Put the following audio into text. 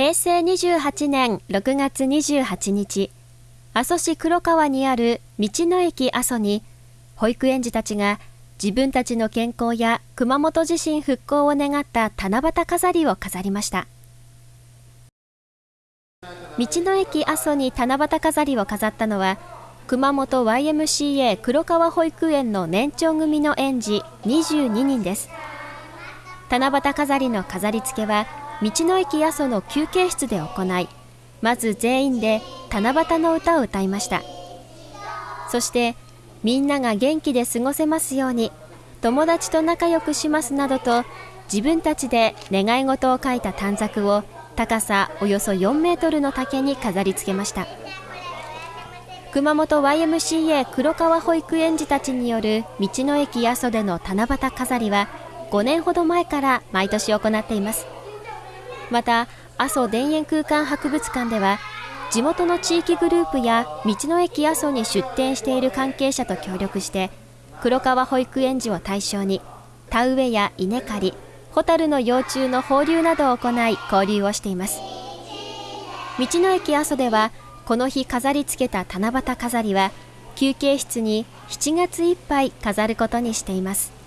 平成28年6月28日、阿蘇市黒川にある道の駅阿蘇に、保育園児たちが自分たちの健康や熊本地震復興を願った七夕飾りを飾りました。道の駅阿蘇に七夕飾りを飾ったのは、熊本 YMCA 黒川保育園の年長組の園児22人です。七夕飾りの飾り付けは、道の駅阿蘇の休憩室で行い、まず全員で七夕の歌を歌いました。そして、みんなが元気で過ごせますように、友達と仲良くしますなどと、自分たちで願い事を書いた短冊を高さおよそ4メートルの竹に飾り付けました。熊本 YMCA 黒川保育園児たちによる道の駅阿蘇での七夕飾りは5年ほど前から毎年行っています。また阿蘇田園空間博物館では地元の地域グループや道の駅阿蘇に出店している関係者と協力して黒川保育園児を対象に田植えや稲刈りホタルの幼虫の放流などを行い交流をしています。道の駅阿蘇ではこの日飾り付けた七夕飾りは休憩室に7月いっぱい飾ることにしています。